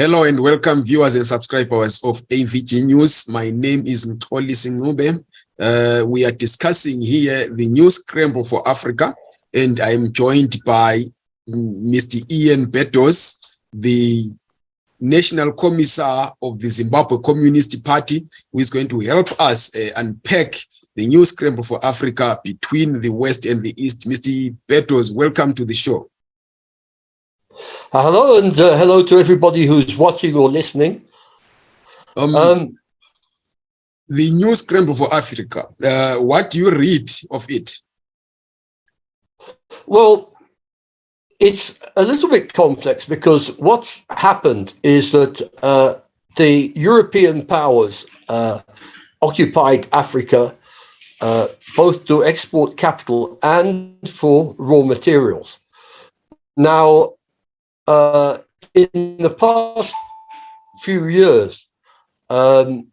Hello and welcome viewers and subscribers of AVG News. My name is Mtoli Singube. Uh, we are discussing here the news scramble for Africa and I am joined by Mr. Ian Beddowes, the National Commissar of the Zimbabwe Communist Party, who is going to help us uh, unpack the news scramble for Africa between the West and the East. Mr. Beddowes, welcome to the show. Uh, hello and uh, hello to everybody who's watching or listening. Um, um, the new scramble for Africa, uh, what do you read of it? Well, it's a little bit complex because what's happened is that uh, the European powers uh, occupied Africa uh, both to export capital and for raw materials. Now, uh, in the past few years, um,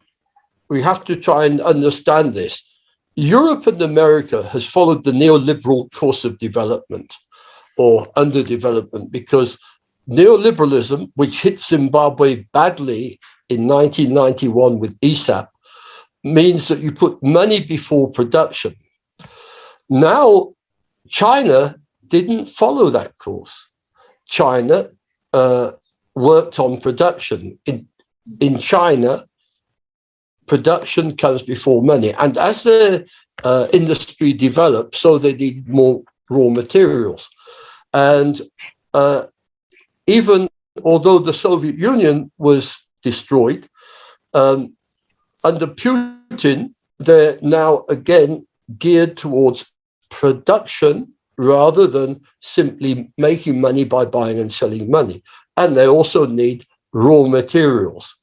we have to try and understand this. Europe and America has followed the neoliberal course of development or underdevelopment because neoliberalism, which hit Zimbabwe badly in 1991 with ESAP, means that you put money before production. Now, China didn't follow that course. China uh, worked on production. In, in China, production comes before money. And as the uh, industry develops, so they need more raw materials. And uh, even although the Soviet Union was destroyed, um, under Putin, they're now again geared towards production rather than simply making money by buying and selling money. And they also need raw materials.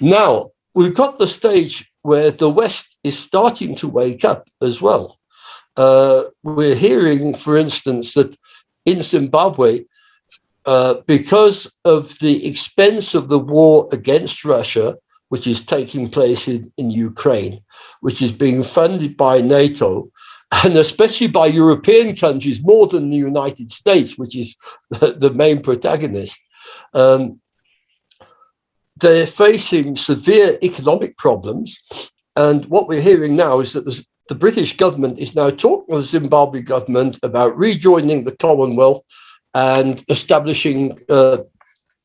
Now, we've got the stage where the West is starting to wake up as well. Uh, we're hearing, for instance, that in Zimbabwe, uh, because of the expense of the war against Russia, which is taking place in, in Ukraine, which is being funded by NATO, and especially by European countries more than the United States, which is the, the main protagonist, um, they're facing severe economic problems. And what we're hearing now is that the British government is now talking to the Zimbabwe government about rejoining the Commonwealth and establishing uh,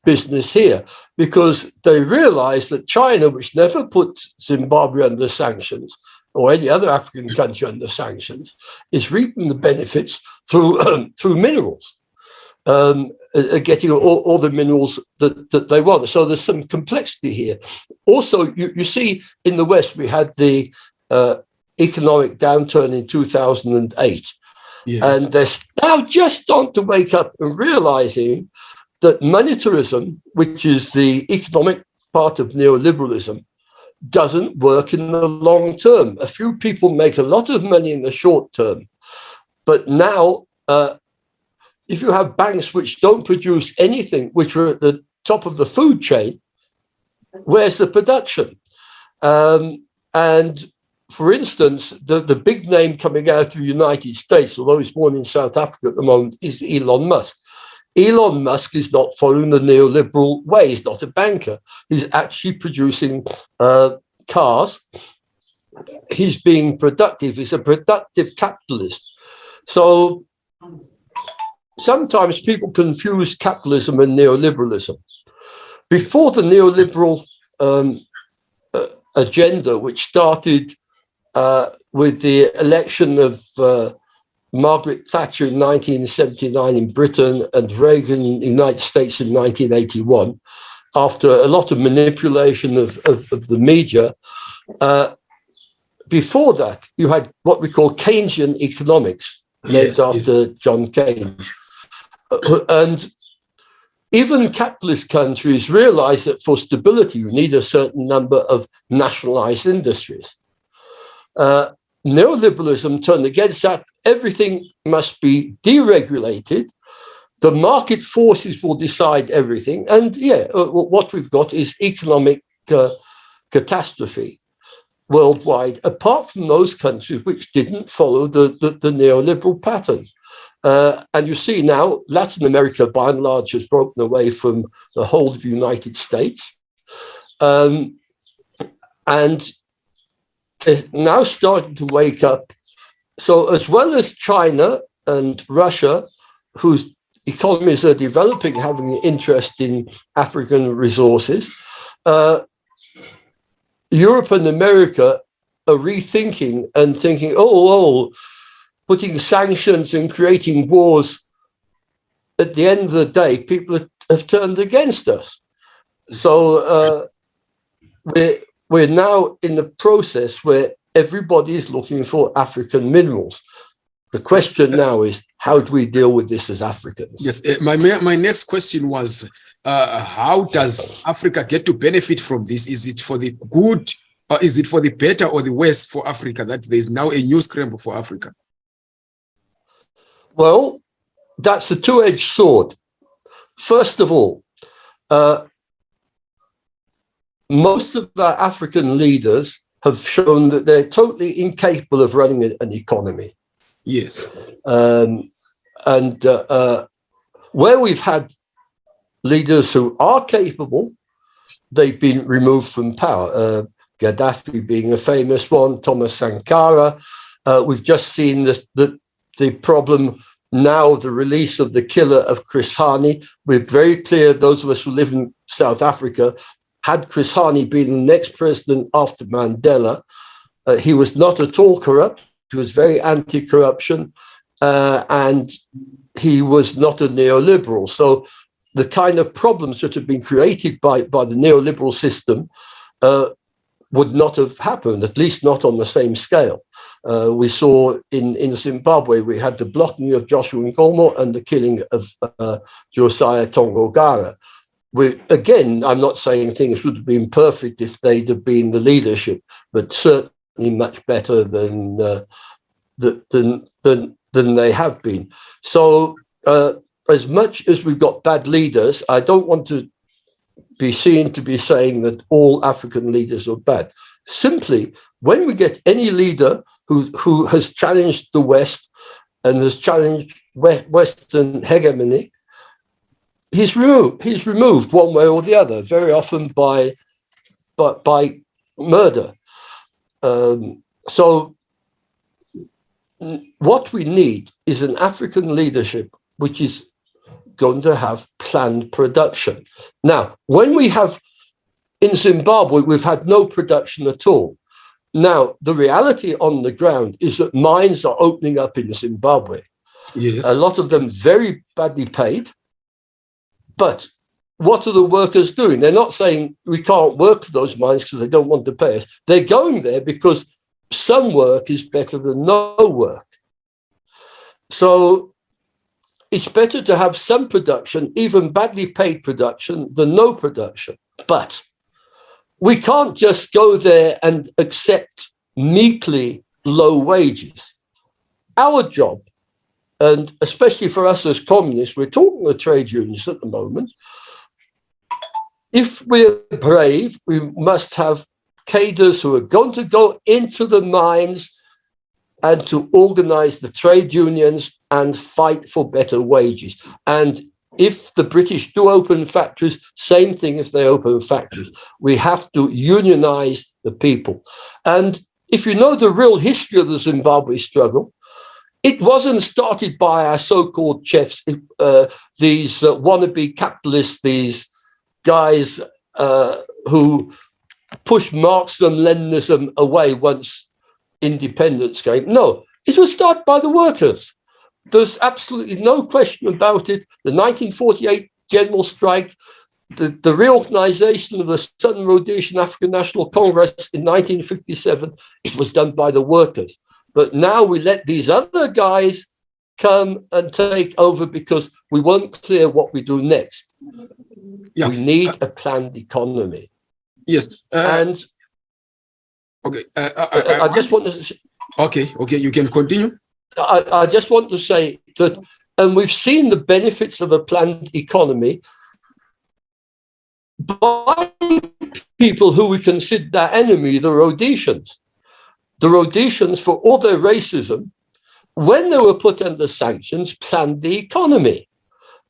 business here because they realize that China, which never put Zimbabwe under sanctions, or any other African country under sanctions is reaping the benefits through um, through minerals, um, uh, getting all, all, the minerals that, that they want. So there's some complexity here. Also, you, you see in the West, we had the uh, economic downturn in 2008. Yes. And they're now just starting to wake up and realizing that monetarism, which is the economic part of neoliberalism, doesn't work in the long term. A few people make a lot of money in the short term, but now uh, if you have banks which don't produce anything, which are at the top of the food chain, where's the production? Um, and for instance, the, the big name coming out of the United States, although he's born in South Africa at the moment, is Elon Musk. Elon Musk is not following the neoliberal way. He's not a banker. He's actually producing uh, cars. He's being productive. He's a productive capitalist. So sometimes people confuse capitalism and neoliberalism. Before the neoliberal um, uh, agenda, which started uh, with the election of uh, Margaret Thatcher in 1979 in Britain and Reagan in the United States in 1981, after a lot of manipulation of, of, of the media, uh, before that, you had what we call Keynesian economics, named yes, after yes. John Keynes. Uh, and even capitalist countries realize that for stability, you need a certain number of nationalized industries. Uh, neoliberalism turned against that. Everything must be deregulated. The market forces will decide everything. And yeah, uh, what we've got is economic uh, catastrophe worldwide, apart from those countries which didn't follow the, the, the neoliberal pattern. Uh, and you see now Latin America, by and large, has broken away from the whole of the United States. Um, and is now starting to wake up. So as well as China and Russia, whose economies are developing, having an interest in African resources, uh, Europe and America are rethinking and thinking, oh, oh, putting sanctions and creating wars. At the end of the day, people have turned against us. So uh, we're, we're now in the process where everybody is looking for African minerals. The question now is, how do we deal with this as Africans? Yes, uh, my, my next question was, uh, how does Africa get to benefit from this? Is it for the good, or is it for the better or the worse for Africa that there is now a new scramble for Africa? Well, that's a two-edged sword. First of all, uh, most of our African leaders have shown that they're totally incapable of running an economy. Yes. Um, and uh, uh, where we've had leaders who are capable, they've been removed from power. Uh, Gaddafi being a famous one, Thomas Sankara. Uh, we've just seen the, the, the problem now, of the release of the killer of Chris Hani. We're very clear, those of us who live in South Africa, had Chris Hani been the next president after Mandela, uh, he was not at all corrupt. He was very anti-corruption, uh, and he was not a neoliberal. So the kind of problems that have been created by, by the neoliberal system uh, would not have happened, at least not on the same scale. Uh, we saw in, in Zimbabwe, we had the blocking of Joshua Nkomo and the killing of uh, Josiah Tongogara we again, I'm not saying things would have been perfect if they'd have been the leadership, but certainly much better than uh, than than than they have been. So, uh, as much as we've got bad leaders, I don't want to be seen to be saying that all African leaders are bad. Simply, when we get any leader who who has challenged the West and has challenged Western hegemony, he's removed he's removed one way or the other very often by by, by murder. Um, so what we need is an african leadership which is going to have planned production. Now when we have in zimbabwe we've had no production at all. Now the reality on the ground is that mines are opening up in zimbabwe. Yes. A lot of them very badly paid but what are the workers doing? They're not saying we can't work for those mines because they don't want to pay us. They're going there because some work is better than no work. So it's better to have some production, even badly paid production, than no production. But we can't just go there and accept meekly low wages. Our job and especially for us as communists, we're talking to trade unions at the moment. If we're brave, we must have cadres who are going to go into the mines and to organize the trade unions and fight for better wages. And if the British do open factories, same thing if they open factories. We have to unionize the people. And if you know the real history of the Zimbabwe struggle, it wasn't started by our so-called chefs, uh, these uh, wannabe capitalists, these guys uh, who pushed Marxism, Leninism away once independence came. No, it was started by the workers. There's absolutely no question about it. The 1948 general strike, the, the reorganization of the Southern Rhodesian African National Congress in 1957, it was done by the workers. But now we let these other guys come and take over because we won't clear what we do next. Yeah. We need a planned economy. Yes. Uh, and okay, uh, uh I, I, I, just want to. Okay, okay, you can continue. I, I just want to say that, and we've seen the benefits of a planned economy by people who we consider our enemy, the Rhodesians. The Rhodesians, for all their racism, when they were put under sanctions, planned the economy,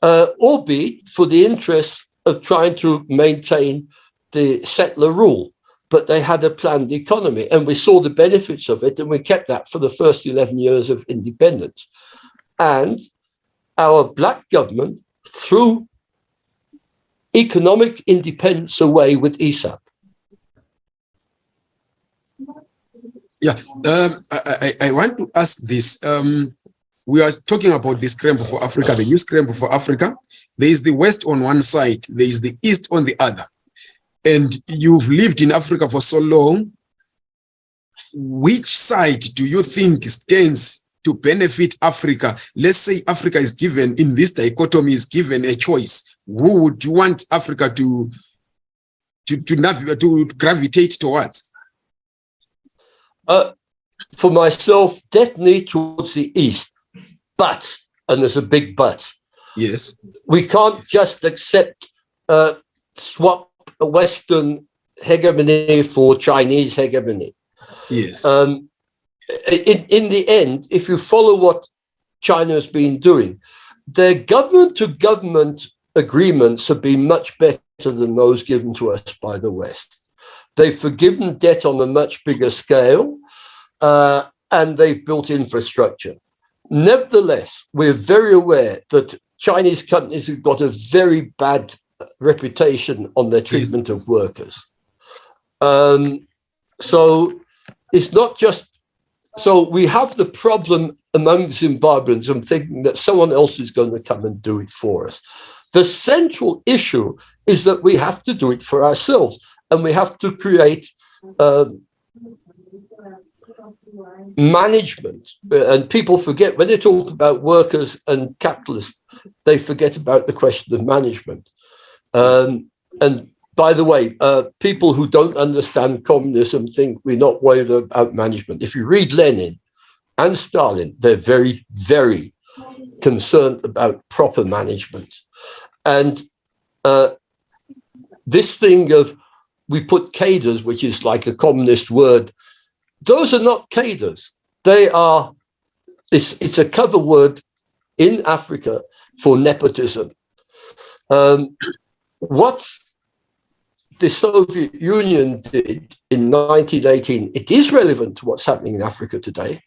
uh, albeit for the interests of trying to maintain the settler rule. But they had a planned economy, and we saw the benefits of it, and we kept that for the first 11 years of independence. And our black government threw economic independence away with ESAP. Yeah, um, I, I, want to ask this. Um, we are talking about the scramble for Africa, the new scramble for Africa. There is the West on one side, there is the East on the other. And you've lived in Africa for so long. Which side do you think stands to benefit Africa? Let's say Africa is given, in this dichotomy, is given a choice. Who would you want Africa to, to, to, to gravitate towards? Uh, for myself, definitely towards the east. But, and there's a big but. Yes. We can't just accept uh, swap Western hegemony for Chinese hegemony. Yes. Um, in, in the end, if you follow what China has been doing, their government to government agreements have been much better than those given to us by the West. They've forgiven debt on a much bigger scale, uh, and they've built infrastructure. Nevertheless, we're very aware that Chinese companies have got a very bad reputation on their treatment yes. of workers. Um, so it's not just, so we have the problem among Zimbabweans of thinking that someone else is going to come and do it for us. The central issue is that we have to do it for ourselves and we have to create um, management. And people forget when they talk about workers and capitalists, they forget about the question of management. Um, and by the way, uh, people who don't understand communism think we're not worried about management. If you read Lenin and Stalin, they're very, very concerned about proper management. And uh, this thing of we put cadres, which is like a communist word, those are not cadres. They are, it's, it's a cover word in Africa for nepotism. Um, what the Soviet Union did in 1918, it is relevant to what's happening in Africa today.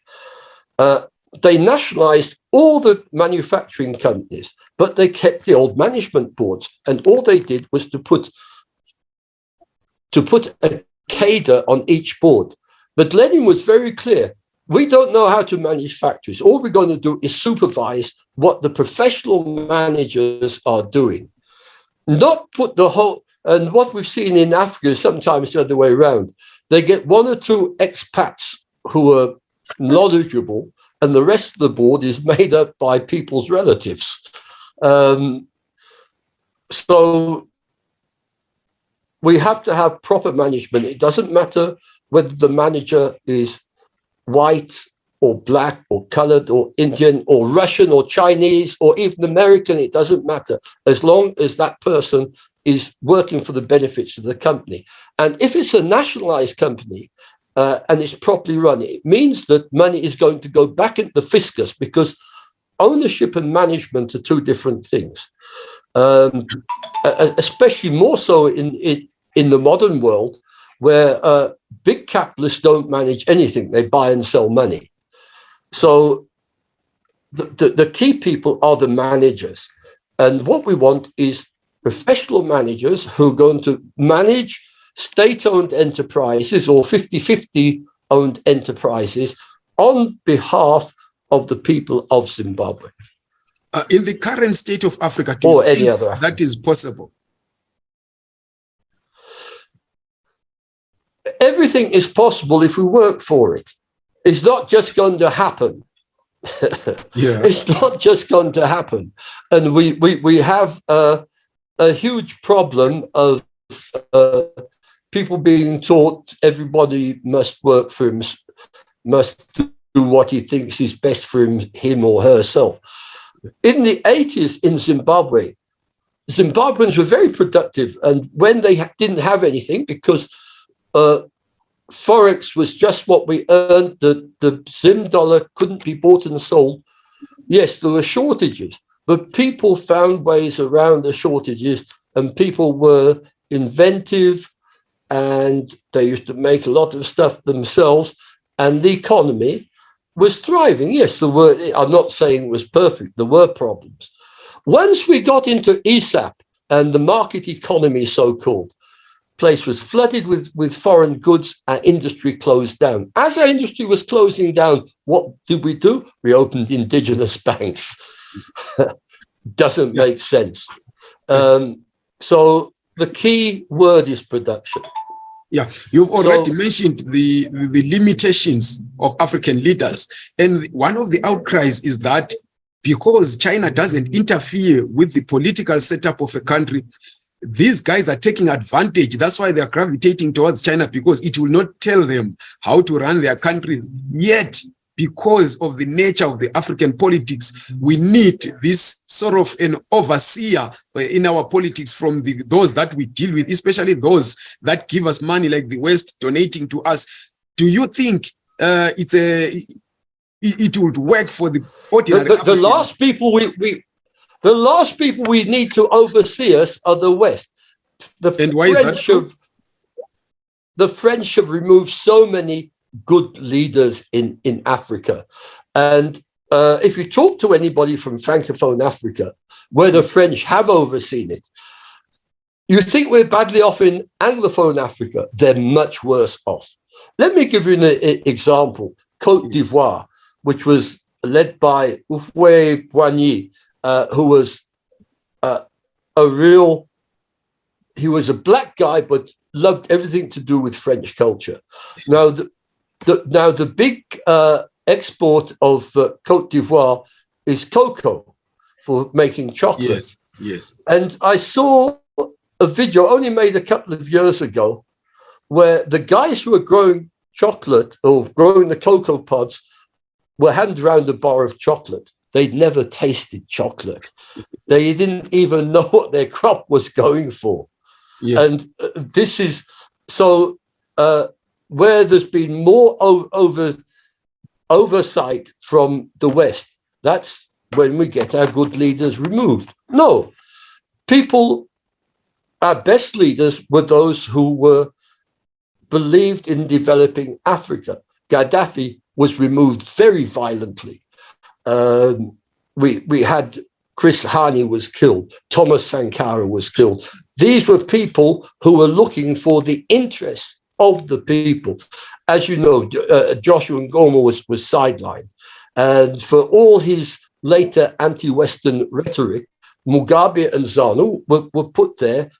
Uh, they nationalized all the manufacturing companies, but they kept the old management boards. And all they did was to put to put a cadre on each board. But Lenin was very clear. We don't know how to manage factories. All we're going to do is supervise what the professional managers are doing. Not put the whole, and what we've seen in Africa is sometimes the other way around. They get one or two expats who are knowledgeable and the rest of the board is made up by people's relatives. Um, so we have to have proper management. It doesn't matter whether the manager is white or black or colored or Indian or Russian or Chinese or even American, it doesn't matter as long as that person is working for the benefits of the company. And if it's a nationalized company, uh, and it's properly run, it means that money is going to go back into the fiscus because ownership and management are two different things. Um, especially more so in, in, in the modern world where uh, big capitalists don't manage anything, they buy and sell money. So the, the, the key people are the managers. And what we want is professional managers who are going to manage state-owned enterprises or 50-50 owned enterprises on behalf of the people of Zimbabwe. Uh, in the current state of Africa, or any other that is possible? Everything is possible if we work for it. It's not just going to happen. yeah. It's not just going to happen. And we, we, we have a, a huge problem of uh, people being taught everybody must work for him, must do what he thinks is best for him, him or herself. In the 80s in Zimbabwe, Zimbabweans were very productive. And when they didn't have anything, because uh, forex was just what we earned. The the Zim dollar couldn't be bought and sold. Yes, there were shortages, but people found ways around the shortages, and people were inventive, and they used to make a lot of stuff themselves, and the economy was thriving. Yes, there were. I'm not saying it was perfect. There were problems. Once we got into ESAP and the market economy, so-called, place was flooded with, with foreign goods, our industry closed down. As our industry was closing down, what did we do? We opened indigenous banks. Doesn't make sense. Um, so the key word is production. Yeah, you've already so, mentioned the, the limitations of African leaders. And one of the outcries is that because China doesn't interfere with the political setup of a country, these guys are taking advantage. That's why they're gravitating towards China because it will not tell them how to run their country. Yet, because of the nature of the African politics, we need this sort of an overseer in our politics from the, those that we deal with, especially those that give us money like the West donating to us. Do you think uh, it's a it, it would work for the ordinary the, the, the last people we, we the last people we need to oversee us are the West. The and why French is that so? Have, the French have removed so many good leaders in, in Africa. And uh, if you talk to anybody from Francophone Africa, where the French have overseen it, you think we're badly off in Anglophone Africa, they're much worse off. Let me give you an example. Cote d'Ivoire, which was led by Houphouët-Boigny, uh, who was uh, a real, he was a black guy, but loved everything to do with French culture. Now, the, the now the big uh, export of uh, Cote d'Ivoire is cocoa for making chocolate. Yes, yes. And I saw a video only made a couple of years ago where the guys who were growing chocolate or growing the cocoa pods were handed around a bar of chocolate. They'd never tasted chocolate. they didn't even know what their crop was going for. Yeah. And uh, this is so uh, where there's been more over oversight from the West. That's when we get our good leaders removed. No, people, our best leaders were those who were believed in developing Africa. Gaddafi was removed very violently um, we we had Chris Hani was killed, Thomas Sankara was killed. These were people who were looking for the interests of the people. As you know, uh, Joshua Nkomo was, was sidelined. And for all his later anti-Western rhetoric, Mugabe and ZANU were, were put there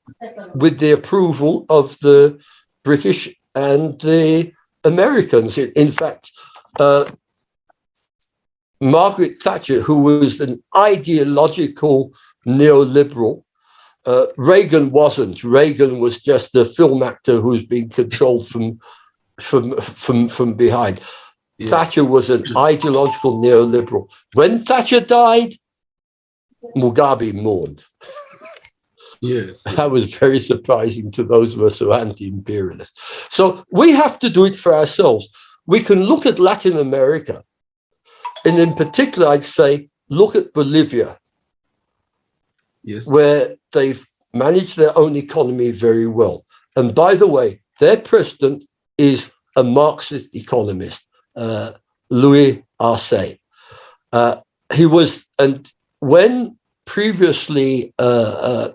with the approval of the British and the Americans. In, in fact, uh, Margaret Thatcher, who was an ideological neoliberal, uh, Reagan wasn't. Reagan was just a film actor who's being controlled from from from from behind. Yes. Thatcher was an ideological neoliberal. When Thatcher died, Mugabe mourned. Yes. That was very surprising to those of us who are anti-imperialist. So we have to do it for ourselves. We can look at Latin America and in particular, I'd say, look at Bolivia, yes. where they've managed their own economy very well. And by the way, their president is a Marxist economist, uh, Luis Arce. Uh, he was, and when previously uh, uh,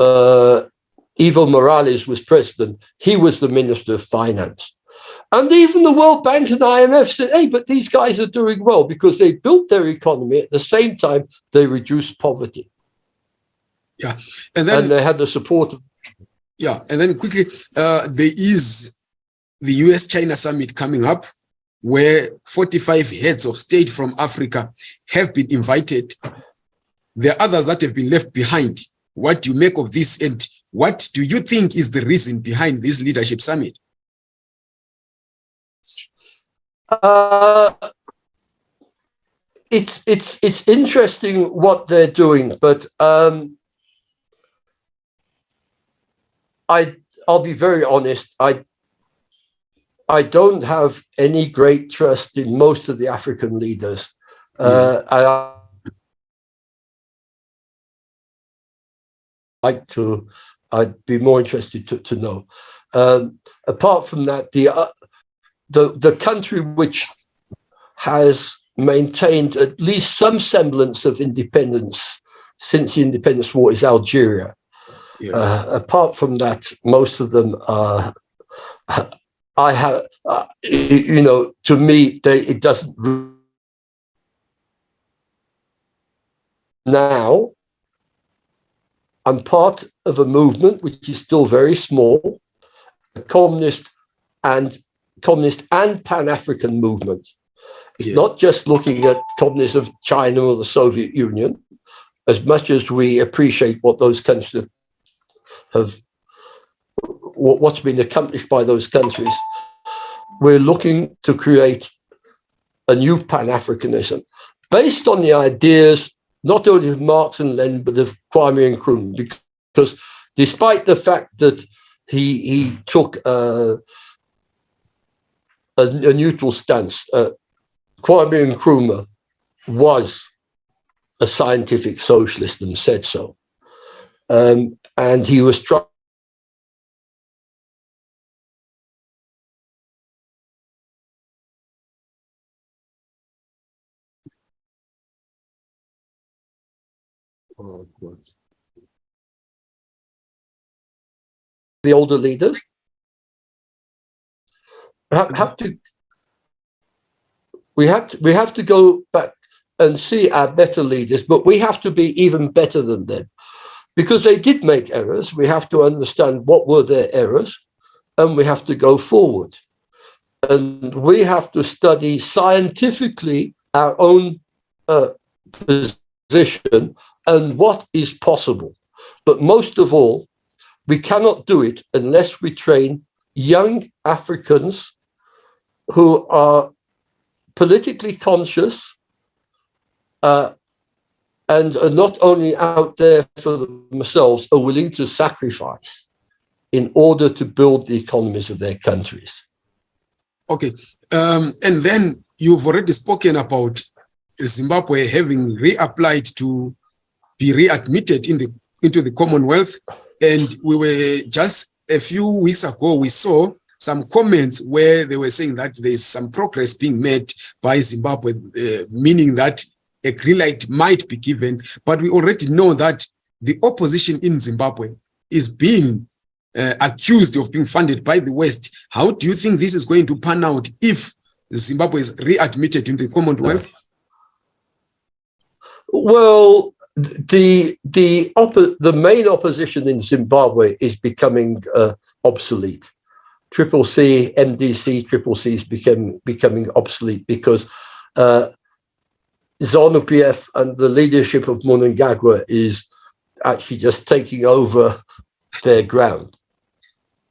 uh Evo Morales was president, he was the Minister of Finance. And even the World Bank and IMF said, hey, but these guys are doing well because they built their economy at the same time they reduced poverty. Yeah. And then and they had the support of Yeah. And then quickly, uh, there is the US China summit coming up where 45 heads of state from Africa have been invited. There are others that have been left behind. What do you make of this? And what do you think is the reason behind this leadership summit? Uh, it's it's it's interesting what they're doing, but um, I I'll be very honest. I I don't have any great trust in most of the African leaders. Uh, I like to. I'd be more interested to, to know. Um, apart from that, the uh, the the country which has maintained at least some semblance of independence since the independence war is Algeria. Yes. Uh, apart from that, most of them are. I have, uh, you know, to me, they, it doesn't. Now, I'm part of a movement which is still very small, a communist and communist and Pan-African movement. It's yes. not just looking at communism of China or the Soviet Union, as much as we appreciate what those countries have, what's been accomplished by those countries, we're looking to create a new Pan-Africanism based on the ideas not only of Marx and Lenin, but of Kwame Nkrumah, because despite the fact that he he took uh, a, a, neutral stance, uh, Kwame Nkrumah was a scientific socialist and said so. Um, and he was trying the older leaders have, have to we have to, we have to go back and see our better leaders, but we have to be even better than them because they did make errors. We have to understand what were their errors and we have to go forward. And we have to study scientifically our own uh, position and what is possible. But most of all, we cannot do it unless we train young Africans who are politically conscious uh, and are not only out there for themselves, are willing to sacrifice in order to build the economies of their countries. Okay, um, and then you've already spoken about Zimbabwe having reapplied to be readmitted in the into the Commonwealth. And we were just a few weeks ago, we saw some comments where they were saying that there's some progress being made by Zimbabwe, uh, meaning that a green light might be given. But we already know that the opposition in Zimbabwe is being uh, accused of being funded by the West. How do you think this is going to pan out if Zimbabwe is readmitted in the Commonwealth? Well, the the the main opposition in Zimbabwe is becoming uh, obsolete. Triple C, MDC, Triple C is becoming becoming obsolete because uh, ZANU PF and the leadership of Mnangagwa is actually just taking over their ground.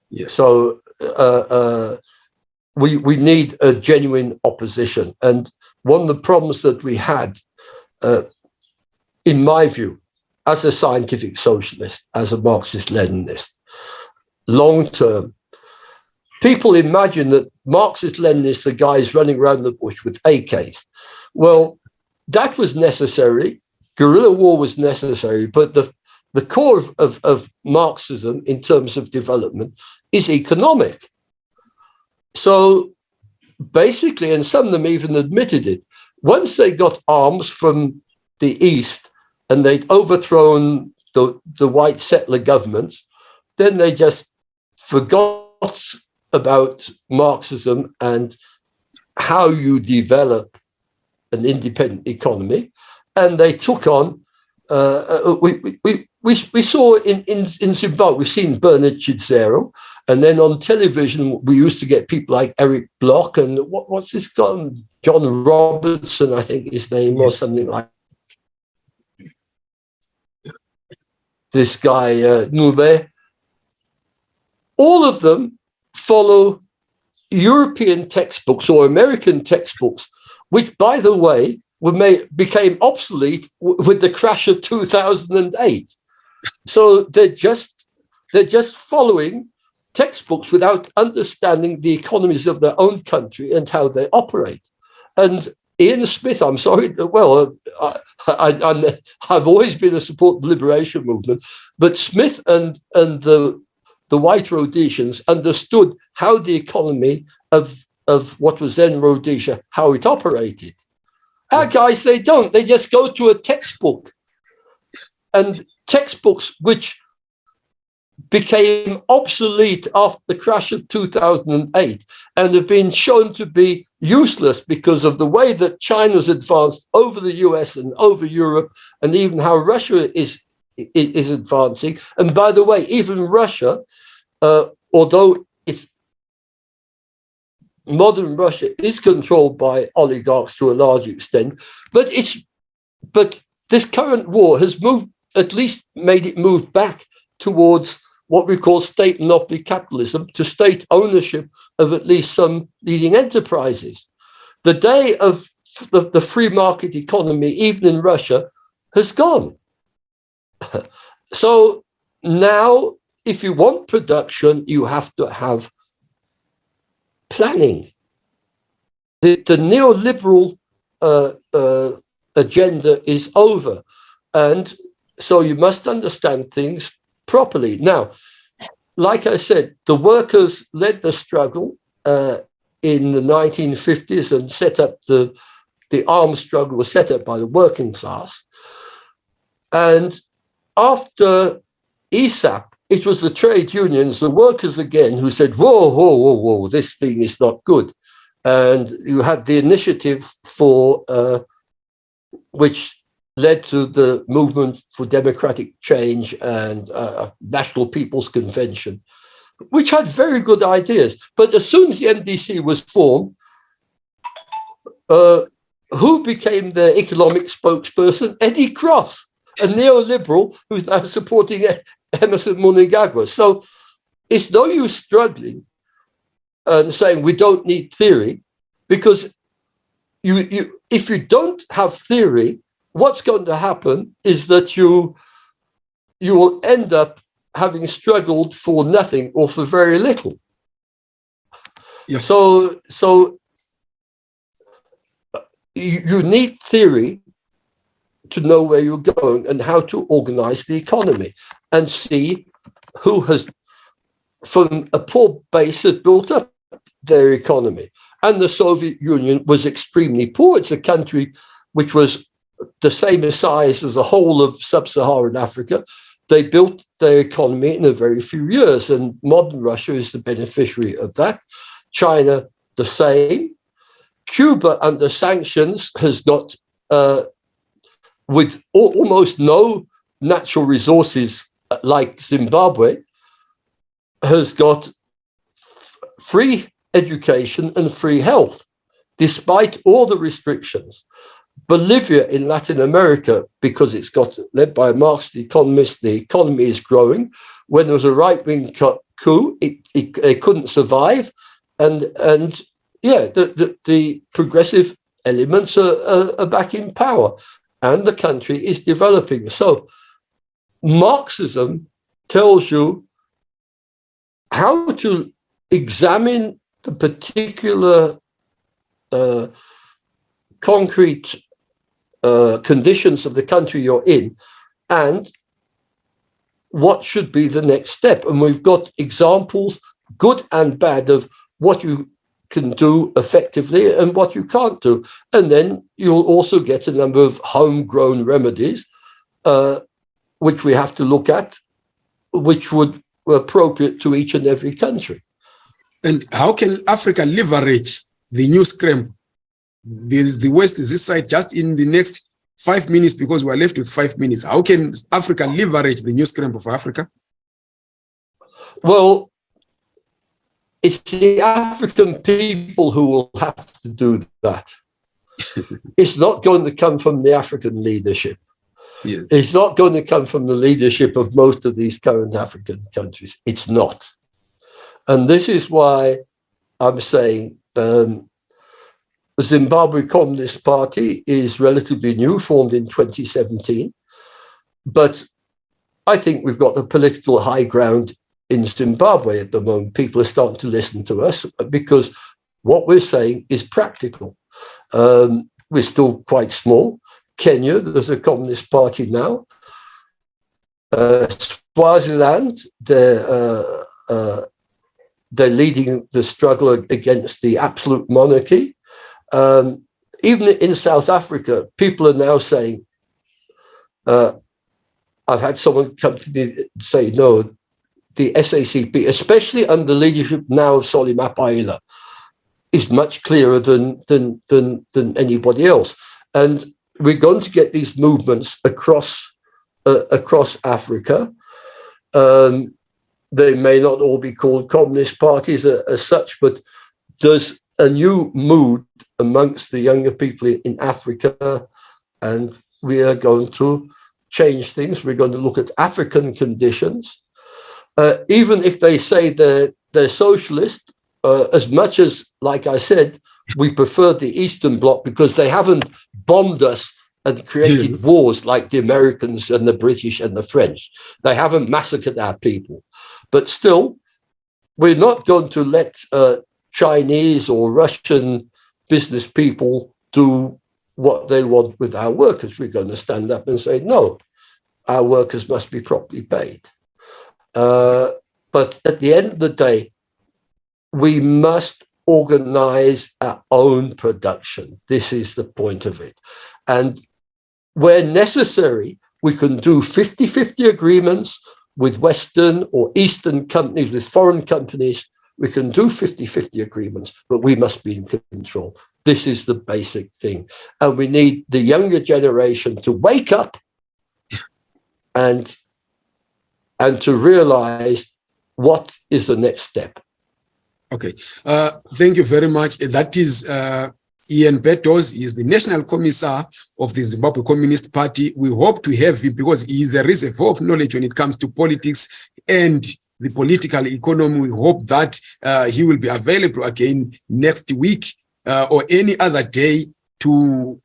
Yeah. So uh, uh, we we need a genuine opposition, and one of the problems that we had uh, in my view, as a scientific socialist, as a Marxist-Leninist, long-term, people imagine that Marxist-Leninists are guys running around the bush with AKs. Well, that was necessary. Guerrilla war was necessary, but the, the core of, of, of Marxism in terms of development is economic. So basically, and some of them even admitted it, once they got arms from the East and they'd overthrown the, the white settler governments, then they just forgot about Marxism and how you develop an independent economy. And they took on, uh, uh we, we, we, we saw in, in, in Zimbabwe, we've seen Bernard Chidzero, and then on television, we used to get people like Eric Bloch and what, what's this guy? John Robertson, I think his name, yes. or something like this guy uh, Ncube, all of them follow European textbooks or American textbooks, which, by the way, were made, became obsolete with the crash of 2008. So they're just they're just following textbooks without understanding the economies of their own country and how they operate. And Ian Smith, I'm sorry, well, uh, I, I, have always been a support of the liberation movement, but Smith and, and the, the white Rhodesians understood how the economy of, of what was then Rhodesia, how it operated. Our guys, they don't. They just go to a textbook. And textbooks which became obsolete after the crash of 2008 and have been shown to be useless because of the way that China's advanced over the US and over Europe and even how Russia is is advancing. And by the way, even Russia, uh, although it's modern Russia is controlled by oligarchs to a large extent, but it's but this current war has moved at least made it move back towards what we call state monopoly capitalism to state ownership of at least some leading enterprises. The day of the, the free market economy, even in Russia, has gone. So now, if you want production, you have to have planning. The, the neoliberal uh, uh, agenda is over. And so you must understand things properly. Now, like I said, the workers led the struggle uh, in the 1950s and set up the, the armed struggle was set up by the working class. And after ESAP, it was the trade unions, the workers again, who said, whoa, whoa, whoa, whoa, this thing is not good. And you had the initiative for, uh, which led to the movement for democratic change and uh, National People's Convention, which had very good ideas. But as soon as the MDC was formed, uh, who became the economic spokesperson? Eddie Cross, a neoliberal who's now supporting Emmerson Mnangagwa. So it's no use struggling and saying we don't need theory because you, you if you don't have theory, what's going to happen is that you you will end up having struggled for nothing or for very little. Yeah. So so uh, you, you need theory to know where you're going and how to organize the economy and see who has from a poor base has built up their economy. And the Soviet Union was extremely poor. It's a country which was the same size as the whole of sub-Saharan Africa. They built their economy in a very few years, and modern Russia is the beneficiary of that. China, the same. Cuba, under sanctions, has got, uh, with almost no natural resources uh, like Zimbabwe, has got free education and free health, despite all the restrictions. Bolivia in Latin America, because it's got led by a Marxist economist, the economy is growing. When there was a right-wing coup, it, it, it, couldn't survive. And, and yeah, the, the, the progressive elements are, are, are back in power and the country is developing. So Marxism tells you how to examine the particular uh, concrete uh, conditions of the country you're in and what should be the next step. And we've got examples, good and bad, of what you can do effectively and what you can't do. And then you'll also get a number of homegrown remedies, uh, which we have to look at, which would be appropriate to each and every country. And how can Africa leverage the new scramble is the West is this side just in the next five minutes because we're left with five minutes. How can Africa leverage the new scramble for Africa? Well, it's the African people who will have to do that. it's not going to come from the African leadership. Yeah. It's not going to come from the leadership of most of these current African countries. It's not. And this is why I'm saying um, the Zimbabwe Communist Party is relatively new, formed in 2017. But I think we've got the political high ground in Zimbabwe at the moment. People are starting to listen to us because what we're saying is practical. Um, we're still quite small. Kenya, there's a communist party now. Uh, Swaziland, they're, uh, uh, they're leading the struggle against the absolute monarchy. Um, even in South Africa, people are now saying, uh, I've had someone come to me say, no, the SACP, especially under the leadership now of Solly Mapaila, is much clearer than, than, than, than anybody else. And we're going to get these movements across, uh, across Africa. Um, they may not all be called communist parties as, as such, but there's a new mood amongst the younger people in Africa, and we are going to change things. We're going to look at African conditions. Uh, even if they say they're, they're socialist, uh, as much as, like I said, we prefer the Eastern Bloc because they haven't bombed us and created yes. wars like the Americans and the British and the French. They haven't massacred our people. But still, we're not going to let uh, Chinese or Russian business people do what they want with our workers. We're going to stand up and say, no, our workers must be properly paid. Uh, but at the end of the day, we must organize our own production. This is the point of it. And where necessary, we can do 50-50 agreements with Western or Eastern companies, with foreign companies. We can do 50-50 agreements, but we must be in control. This is the basic thing. And we need the younger generation to wake up and and to realize what is the next step. Okay, uh, thank you very much. That is uh, Ian Beddowes. He is the National Commissar of the Zimbabwe Communist Party. We hope to have him because he is a reservoir of knowledge when it comes to politics and the political economy. We hope that uh, he will be available again next week uh, or any other day to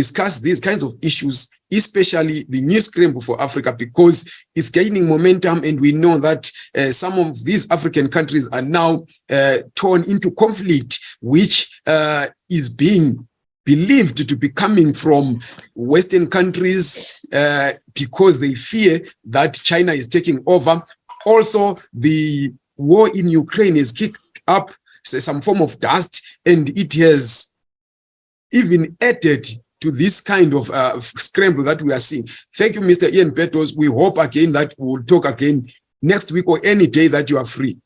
discuss these kinds of issues especially the new scramble for Africa because it's gaining momentum and we know that uh, some of these African countries are now uh, torn into conflict which uh, is being believed to be coming from Western countries uh, because they fear that China is taking over. Also, the war in Ukraine has kicked up some form of dust and it has even added to this kind of uh, scramble that we are seeing. Thank you, Mr. Ian Beddowes. We hope again that we'll talk again next week or any day that you are free.